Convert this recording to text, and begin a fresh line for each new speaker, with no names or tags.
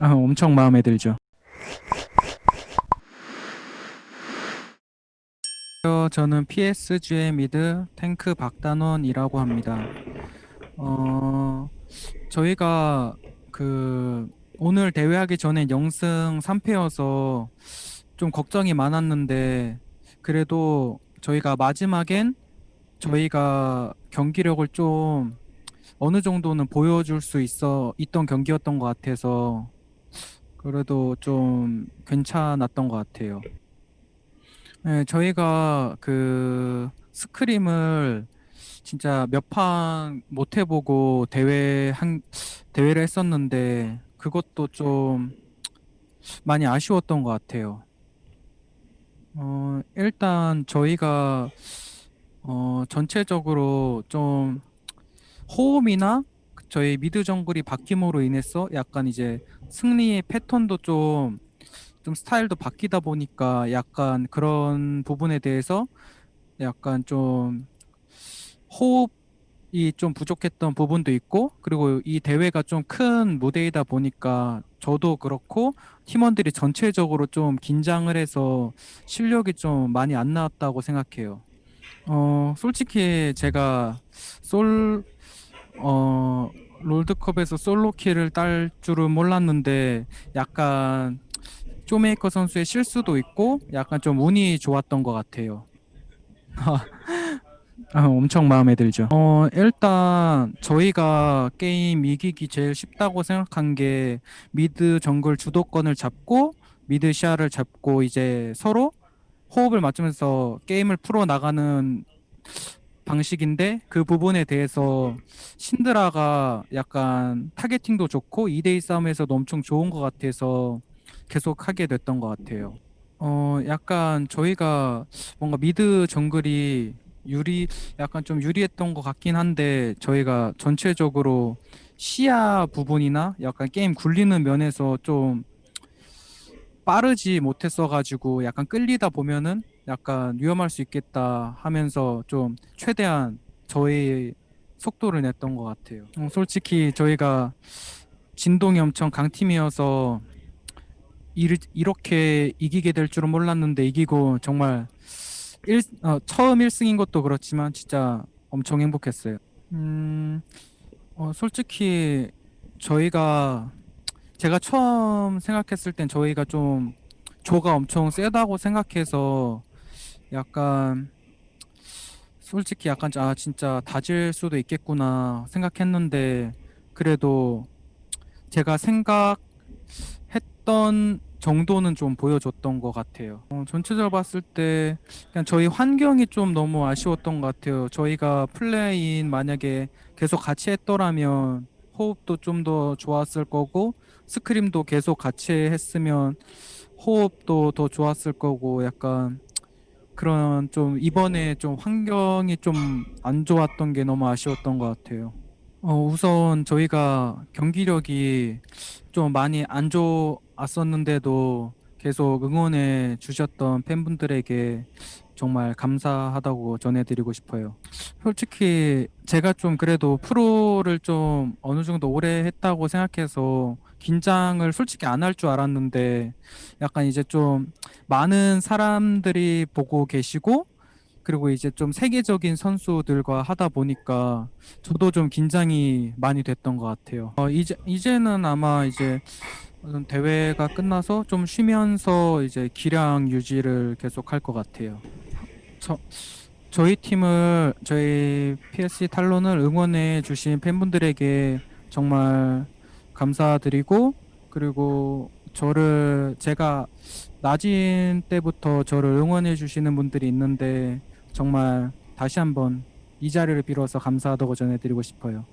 아, 엄청 마음에 들죠. 어, 저는 PSG의 미드 탱크 박단원이라고 합니다. 어, 저희가 그 오늘 대회하기 전에 영승 3패여서 좀 걱정이 많았는데 그래도 저희가 마지막엔 저희가 경기력을 좀 어느 정도는 보여줄 수 있어 있던 경기였던 것 같아서 그래도 좀 괜찮았던 것 같아요. 네, 저희가 그 스크림을 진짜 몇 판 못 해보고 대회 한 대회를 했었는데 그것도 좀 많이 아쉬웠던 것 같아요. 어, 일단 저희가 어, 전체적으로 좀 호흡이나 저희 미드 정글이 바뀜으로 인해서 약간 이제 승리의 패턴도 좀, 좀 스타일도 바뀌다 보니까 약간 그런 부분에 대해서 약간 좀 호흡이 좀 부족했던 부분도 있고 그리고 이 대회가 좀 큰 무대이다 보니까 저도 그렇고 팀원들이 전체적으로 좀 긴장을 해서 실력이 좀 많이 안 나왔다고 생각해요. 어, 솔직히 제가 솔, 어, 롤드컵에서 솔로킬을 딸 줄은 몰랐는데 약간 쇼메이커 선수의 실수도 있고 약간 좀 운이 좋았던 것 같아요. 아, 엄청 마음에 들죠. 어, 일단 저희가 게임 이기기 제일 쉽다고 생각한 게 mid 정글 주도권을 잡고 mid 시야를 잡고 이제 서로 호흡을 맞추면서 게임을 풀어 나가는 방식인데 그 부분에 대해서 신드라가 약간 targeting도 좋고 2대2 싸움에서도 엄청 좋은 것 같아서 계속 하게 됐던 것 같아요. 어, 약간 저희가 뭔가 mid 정글이 유리, 약간 좀 유리했던 것 같긴 한데 저희가 전체적으로 시야 부분이나 약간 게임 굴리는 면에서 좀 빠르지 못했어가지고 약간 끌리다 보면은 약간 위험할 수 있겠다 하면서 좀 최대한 저희 속도를 냈던 것 같아요. 어, 솔직히 저희가 진동이 엄청 강팀이어서 이, 이렇게 이기게 될 줄은 몰랐는데 이기고 정말 일, 어, 처음 1승인 것도 그렇지만 진짜 엄청 행복했어요. 음, 어, 솔직히 저희가 제가 처음 생각했을 땐 저희가 좀 조가 엄청 세다고 생각해서 약간 솔직히 약간 아 진짜 다질 수도 있겠구나 생각했는데 그래도 제가 생각했던 정도는 좀 보여줬던 것 같아요. 어, 전체적으로 봤을 때 그냥 저희 환경이 좀 너무 아쉬웠던 것 같아요. 저희가 플레이인 만약에 계속 같이 했더라면 호흡도 좀 더 좋았을 거고 스크림도 계속 같이 했으면 호흡도 더 좋았을 거고 약간 그런 좀 이번에 좀 환경이 좀 안 좋았던 게 너무 아쉬웠던 것 같아요. 어, 우선 저희가 경기력이 좀 많이 안 좋았었는데도 계속 응원해 주셨던 팬분들에게 정말 감사하다고 전해드리고 싶어요. 솔직히 제가 좀 그래도 프로를 좀 어느 정도 오래 했다고 생각해서 긴장을 솔직히 안 할 줄 알았는데 약간 이제 좀 많은 사람들이 보고 계시고 그리고 이제 좀 세계적인 선수들과 하다 보니까 저도 좀 긴장이 많이 됐던 것 같아요. 어, 이제 이제는 아마 이제 대회가 끝나서 좀 쉬면서 이제 기량 유지를 계속 할 것 같아요. 저 저희 팀을 저희 PSG 탈론을 응원해 주신 팬분들에게 정말 감사드리고 그리고 저를 제가 낮은 때부터 저를 응원해 주시는 분들이 있는데 정말 다시 한번 이 자리를 빌어서 감사하다고 전해드리고 싶어요.